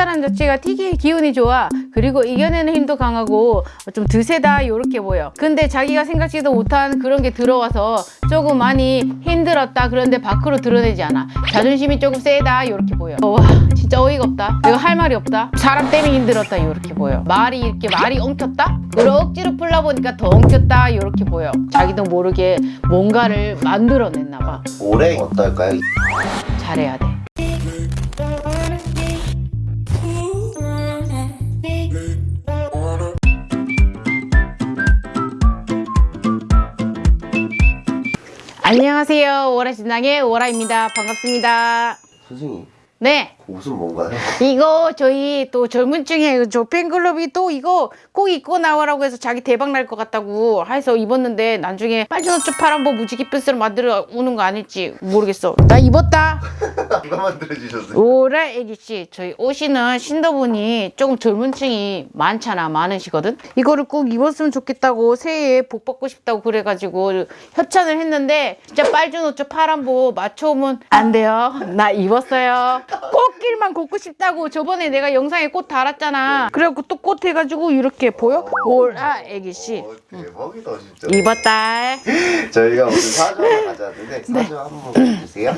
사람 자체가 되게 기운이 좋아. 그리고 이겨내는 힘도 강하고 좀 드세다 이렇게 보여. 근데 자기가 생각지도 못한 그런 게 들어와서 조금 많이 힘들었다 그런데 밖으로 드러내지 않아. 자존심이 조금 세다 이렇게 보여. 와 진짜 어이가 없다. 내가 할 말이 없다. 사람 때문에 힘들었다 이렇게 보여. 말이 이렇게 말이 엉켰다? 그리고 억지로 풀다 보니까 더 엉켰다 이렇게 보여. 자기도 모르게 뭔가를 만들어냈나 봐. 올해 어떨까요? 잘해야 돼 안녕하세요. 오라신당의 오라입니다. 반갑습니다. 선생님. 네. 그 옷은 뭔가요? 이거 저희 또 젊은 층에 저 팬클럽이 또 이거 꼭 입고 나와라고 해서 자기 대박 날 것 같다고 해서 입었는데 나중에 빨주노초 파란보 무지개 뼈스를 만들어 오는 거 아닐지 모르겠어. 나 입었다. 누가 만들어주셨어요? 오라 애기씨. 저희 옷이는 신도분이 조금 젊은 층이 많잖아 많으시거든? 이거를 꼭 입었으면 좋겠다고 새해에 복 받고 싶다고 그래가지고 협찬을 했는데 진짜 빨주노초 파란보 맞춰오면 안 돼요. 나 입었어요 꽃길만 걷고 싶다고 저번에 내가 영상에 꽃 달았잖아. 그래갖고 또 꽃 해가지고 이렇게 보여? 오라 애기씨. 어, 대박이다 진짜. 입었다. 저희가 오늘 사주 가져왔는데 사주 한번 보세요.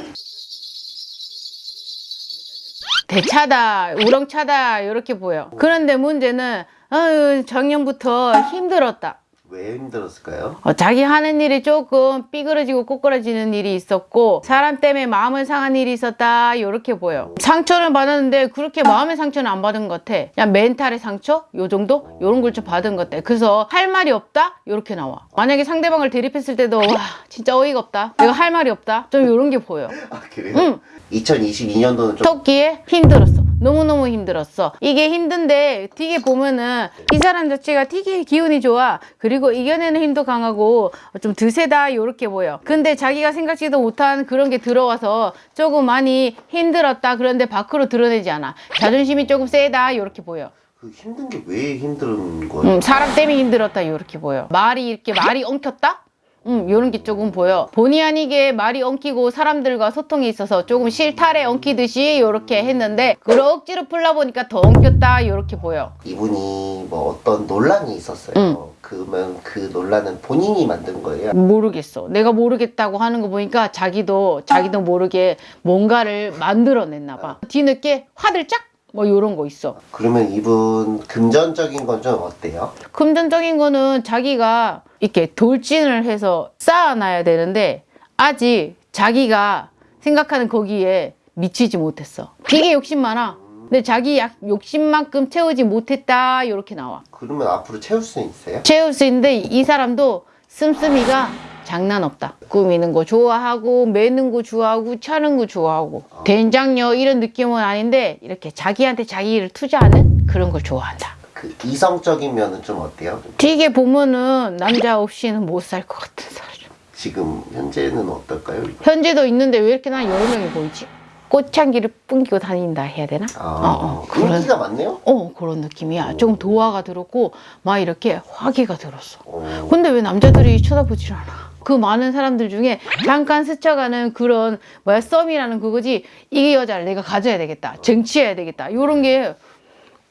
대차다 우렁차다 이렇게 보여. 그런데 문제는 아유 작년부터 힘들었다 왜 힘들었을까요? 어, 자기 하는 일이 조금 삐그러지고 꼬꾸라지는 일이 있었고 사람 때문에 마음을 상한 일이 있었다 이렇게 보여. 상처를 받았는데 그렇게 마음의 상처는 안 받은 것 같아. 그냥 멘탈의 상처? 요 정도? 요런 걸 좀 받은 것 같아. 그래서 할 말이 없다? 이렇게 나와. 만약에 상대방을 대립했을 때도 와 진짜 어이가 없다. 내가 할 말이 없다. 좀 요런 게 보여. 아 그래요? 응. 2022년도는 좀 토끼에 힘들었어. 너무너무 힘들었어. 이게 힘든데 되게 보면은 이 사람 자체가 되게 기운이 좋아. 그리고 이겨내는 힘도 강하고 좀 드세다 이렇게 보여. 근데 자기가 생각지도 못한 그런 게 들어와서 조금 많이 힘들었다. 그런데 밖으로 드러내지 않아. 자존심이 조금 세다 이렇게 보여. 그 힘든 게 왜 힘든 거예요? 음, 사람 때문에 힘들었다 이렇게 보여. 말이 이렇게 말이 엉켰다? 음, 요런 게 조금 보여. 본의 아니게 말이 엉키고 사람들과 소통이 있어서 조금 실타래 엉키듯이 요렇게 했는데 그걸 억지로 풀다 보니까 더 엉켰다 요렇게 보여. 이분이 뭐 어떤 논란이 있었어요 응. 그러면 그 논란은 본인이 만든 거예요? 모르겠어. 내가 모르겠다고 하는 거 보니까 자기도 자기도 모르게 뭔가를 만들어냈나 봐. 뒤늦게 화들짝 뭐 요런 거 있어. 그러면 이분 금전적인 건 좀 어때요? 금전적인 거는 자기가 이렇게 돌진을 해서 쌓아놔야 되는데 아직 자기가 생각하는 거기에 미치지 못했어. 되게 욕심 많아. 근데 자기 약 욕심만큼 채우지 못했다 이렇게 나와. 그러면 앞으로 채울 수 있어요? 채울 수 있는데 이 사람도 씀씀이가 장난 없다. 꾸미는 거 좋아하고 매는 거 좋아하고 차는 거 좋아하고 된장녀 이런 느낌은 아닌데 이렇게 자기한테 자기 를 투자하는 그런 걸 좋아한다. 그 이성적인 면은 좀 어때요? 되게 보면은 남자 없이는 못 살 것 같은 사람. 지금 현재는 어떨까요? 현재도 있는데 왜 이렇게 난 여러 명이 보이지? 꽃향기를 뿜기고 다닌다 해야 되나? 아, 어, 어, 그런, 인기가 많네요? 어, 그런 느낌이야. 조금 도화가 들었고, 막 이렇게 화기가 들었어. 어, 근데 왜 남자들이 쳐다보질 않아? 그 많은 사람들 중에 잠깐 스쳐가는 그런 뭐야 썸이라는 그거지. 이 여자를 내가 가져야 되겠다 쟁취해야 되겠다. 이런 게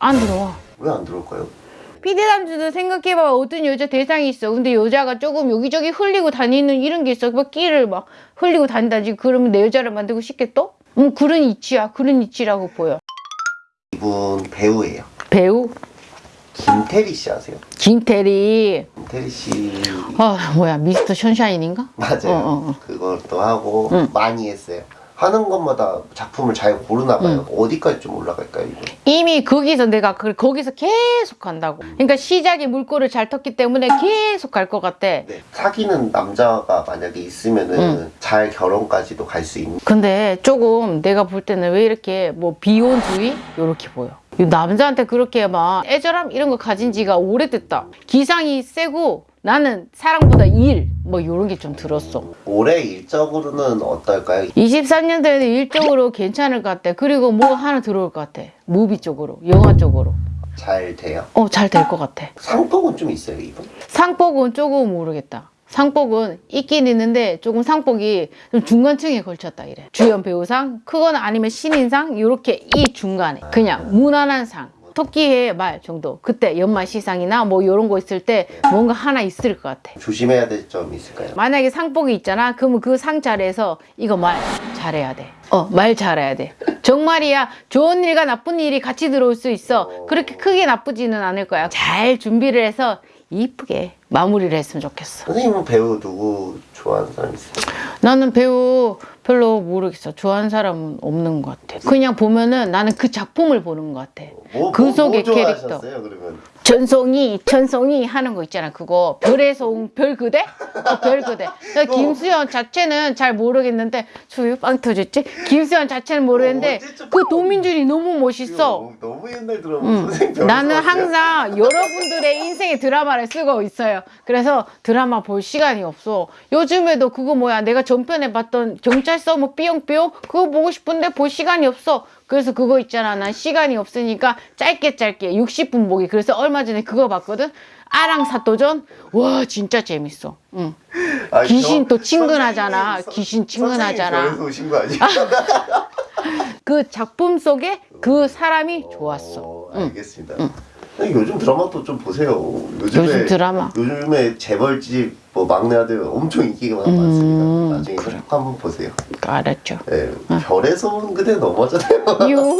안 들어와. 왜 안 들어올까요? 피디남주도 생각해봐. 어떤 여자 대상이 있어. 근데 여자가 조금 여기저기 흘리고 다니는 이런 게 있어. 막 끼를 막 흘리고 다닌다지. 그러면 내 여자를 만들고 싶겠어? 음 그런 이치야. 그런 이치라고 보여. 이분 배우예요. 배우 김태리 씨 아세요? 김태리 김태리 씨아 뭐야 미스터 션샤인인가? 맞아요. 어, 어, 어. 그것도 하고 응. 많이 했어요. 하는 것마다 작품을 잘 고르나 봐요. 어디까지 좀 올라갈까요, 이분? 이미 거기서 내가 그 거기서 계속 간다고. 그러니까 시작에 물꼬를 잘 텄기 때문에 계속 갈 것 같아. 네. 사귀는 남자가 만약에 있으면은 응. 잘 결혼까지도 갈 수 있는. 근데 조금 내가 볼 때는 왜 이렇게 뭐 비혼주의 이렇게 보여. 이 남자한테 그렇게 막 애절함 이런 거 가진 지가 오래됐다. 기상이 세고 나는 사랑보다 일 뭐 이런 게 좀 들었어. 올해 일적으로는 어떨까요? 23년도에는 일적으로 괜찮을 것 같아. 그리고 뭐 하나 들어올 것 같아. 무비 쪽으로, 영화 쪽으로. 잘 돼요? 어, 잘 될 것 같아. 상복은 좀 있어요, 이분? 상복은 조금 모르겠다. 상복은 있긴 있는데 조금 상복이 좀 중간층에 걸쳤다 이래. 주연 배우상, 크거나 아니면 신인상 이렇게 이 중간에 그냥 무난한 상. 토끼의 말 정도. 그때 연말 시상이나 뭐 이런 거 있을 때 뭔가 하나 있을 것 같아. 조심해야 될 점이 있을까요? 만약에 상복이 있잖아. 그러면 그 상 자리에서 이거 말 잘해야 돼. 어, 말 잘해야 돼. 정말이야. 좋은 일과 나쁜 일이 같이 들어올 수 있어. 그렇게 크게 나쁘지는 않을 거야. 잘 준비를 해서 이쁘게 마무리를 했으면 좋겠어. 선생님은 배우 누구 좋아하는 사람 있어요? 나는 배우 별로 모르겠어. 좋아하는 사람은 없는 것 같아. 그냥 보면은 나는 그 작품을 보는 것 같아. 뭐, 그 뭐, 속의 뭐 캐릭터. 그러면? 전송이, 전송이 하는 거 있잖아. 그거 별에서 온 별 그대? 어, 별 그대. 나 김수현 자체는 잘 모르겠는데 저기 빵 터졌지? 김수현 자체는 모르겠는데 어, 그 도민준이 너무 멋있어. 너무 옛날 드라마 응. 나는? 항상 여러분들의 인생의 드라마를 쓰고 있어요. 그래서 드라마 볼 시간이 없어. 요즘에도 그거 뭐야 내가 전편에 봤던 경찰 서뭐 삐용삐용 그거 보고 싶은데 볼 시간이 없어. 그래서 그거 있잖아. 난 시간이 없으니까 짧게 짧게 60분 보기. 그래서 얼마 전에 그거 봤거든. 아랑 사또전. 와 진짜 재밌어. 응. 아, 귀신 저- 또 친근하잖아. 선생님이- 귀신 친근하잖아. 그 작품 속에 그 사람이 좋았어. 어, 응. 알겠습니다. 선생님, 요즘 드라마도 좀 보세요. 요즘에 요즘 드라마. 요즘에 재벌집 뭐 막내 아들 엄청 인기가 음, 많습니다. 나중에 꼭 한번 보세요. 알았죠. 예, 별에서 온 그대. 유흥